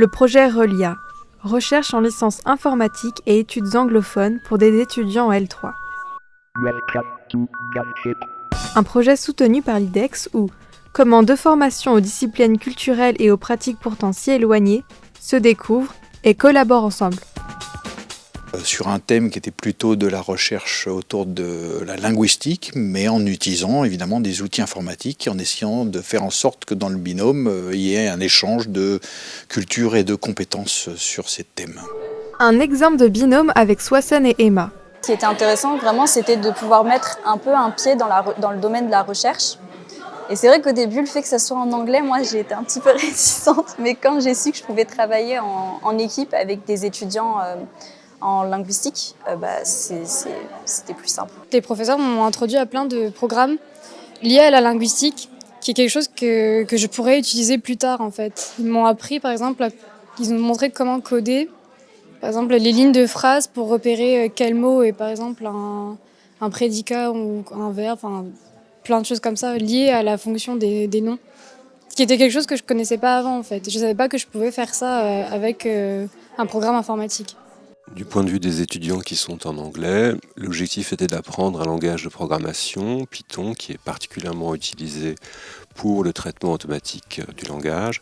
Le projet RELIA, recherche en licence informatique et études anglophones pour des étudiants en L3. Un projet soutenu par l'IDEX où, comment deux formations aux disciplines culturelles et aux pratiques pourtant si éloignées se découvrent et collaborent ensemble. Euh, sur un thème qui était plutôt de la recherche autour de la linguistique, mais en utilisant évidemment des outils informatiques et en essayant de faire en sorte que dans le binôme, euh, il y ait un échange de culture et de compétences sur ces thèmes. Un exemple de binôme avec Swassen et Emma. Ce qui était intéressant vraiment, c'était de pouvoir mettre un peu un pied dans, la, dans le domaine de la recherche. Et c'est vrai qu'au début, le fait que ça soit en anglais, moi j'ai été un petit peu réticente, mais quand j'ai su que je pouvais travailler en, en équipe avec des étudiants euh, en linguistique, euh, bah, c'était plus simple. Les professeurs m'ont introduit à plein de programmes liés à la linguistique, qui est quelque chose que, je pourrais utiliser plus tard en fait. Ils m'ont appris par exemple, ils ont montré comment coder, par exemple les lignes de phrases pour repérer euh, quel mot est par exemple un, prédicat ou un verbe, enfin plein de choses comme ça liées à la fonction des, des noms qui était quelque chose que je connaissais pas avant en fait. Je savais pas que je pouvais faire ça euh, avec un programme informatique. Du point de vue des étudiants qui sont en anglais, l'objectif était d'apprendre un langage de programmation, Python, qui est particulièrement utilisé pour le traitement automatique du langage.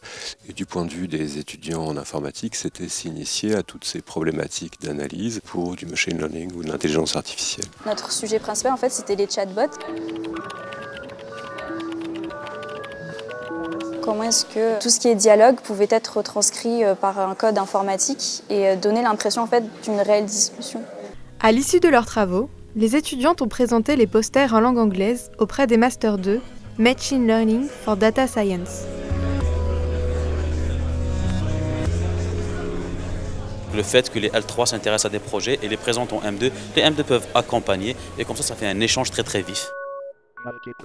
Et du point de vue des étudiants en informatique, c'était s'initier à toutes ces problématiques d'analyse pour du machine learning ou de l'intelligence artificielle. Notre sujet principal, en fait, c'était les chatbots. Comment est-ce que tout ce qui est dialogue pouvait être retranscrit euh, par un code informatique et euh, donner l'impression en fait d'une réelle discussion. À l'issue de leurs travaux, les étudiantes ont présenté les posters en langue anglaise auprès des Master 2 Machine Learning for Data Science. Le fait que les L3 s'intéressent à des projets et les présentent en M2, les M2 peuvent accompagner et comme ça, ça fait un échange très très vif.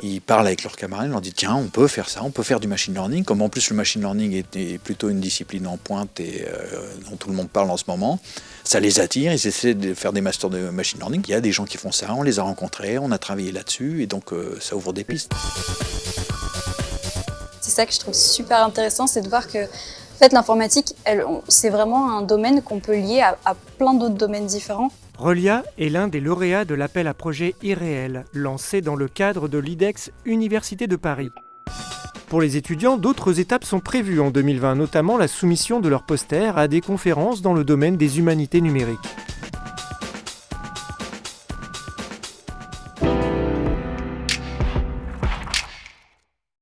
Ils parlent avec leurs camarades, ils leur disent tiens, on peut faire ça, on peut faire du machine learning. Comme en plus le machine learning est, plutôt une discipline en pointe et euh, dont tout le monde parle en ce moment, ça les attire, ils essaient de faire des masters de machine learning. Il y a des gens qui font ça, on les a rencontrés, on a travaillé là-dessus et donc euh, ça ouvre des pistes. C'est ça que je trouve super intéressant, c'est de voir que en fait, l'informatique, c'est vraiment un domaine qu'on peut lier à, plein d'autres domaines différents. Relia est l'un des lauréats de l'appel à projet irréel, lancé dans le cadre de l'IDEX Université de Paris. Pour les étudiants, d'autres étapes sont prévues en 2020, notamment la soumission de leurs posters à des conférences dans le domaine des humanités numériques.